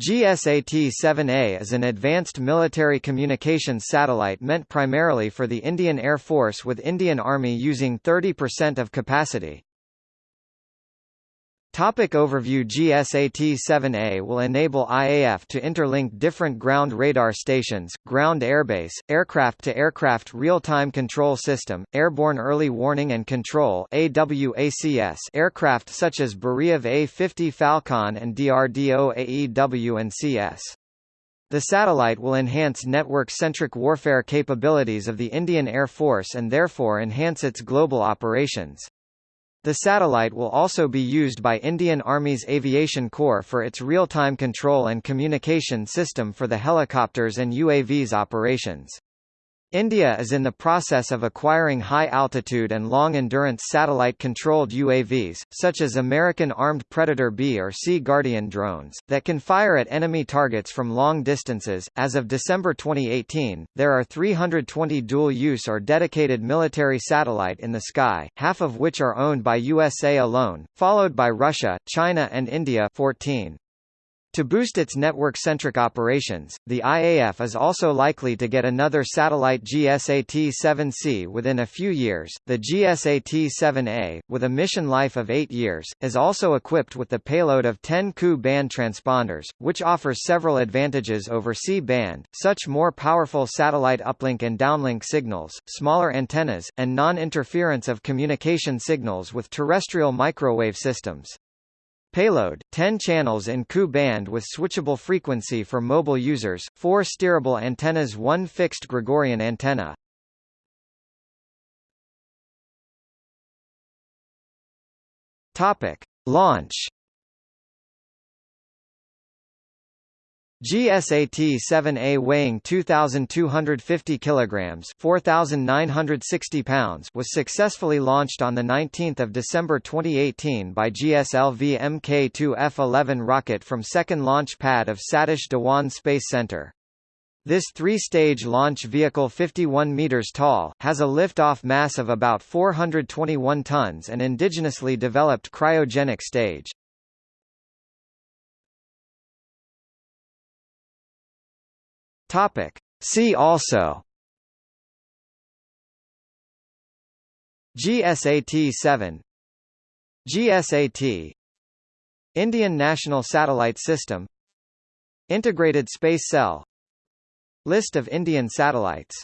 GSAT-7A is an advanced military communications satellite meant primarily for the Indian Air Force with Indian Army using 30% of capacity. Topic overview GSAT-7A will enable IAF to interlink different ground radar stations, ground airbase, aircraft-to-aircraft real-time control system, airborne early warning and control AWACS aircraft such as Beriev A-50 Phalcon and DRDO AEW and CS. The satellite will enhance network-centric warfare capabilities of the Indian Air Force and therefore enhance its global operations. The satellite will also be used by Indian Army's Aviation Corps for its real-time control and communication system for the helicopters and UAVs operations. India is in the process of acquiring high-altitude and long-endurance satellite-controlled UAVs, such as American Armed Predator B or Sea Guardian drones, that can fire at enemy targets from long distances. As of December 2018, there are 320 dual-use or dedicated military satellite in the sky, half of which are owned by USA alone, followed by Russia, China and India 14. To boost its network-centric operations, the IAF is also likely to get another satellite GSAT-7C within a few years. The GSAT-7A, with a mission life of 8 years, is also equipped with the payload of 10 Ku-band transponders, which offers several advantages over C-band, such more powerful satellite uplink and downlink signals, smaller antennas, and non-interference of communication signals with terrestrial microwave systems. Payload, 10 channels in Ku band with switchable frequency for mobile users, 4 steerable antennas 1 fixed Gregorian antenna. Topic. Launch GSAT-7A weighing 2,250 kilograms (4,960 pounds) was successfully launched on the 19th of December 2018 by GSLV Mk2 F-11 rocket from second launch pad of Satish Dhawan Space Center. This three-stage launch vehicle 51 meters tall, has a lift-off mass of about 421 tons and indigenously developed cryogenic stage. Topic. See also. GSAT-7 GSAT Indian National Satellite System. Integrated Space Cell. List of Indian satellites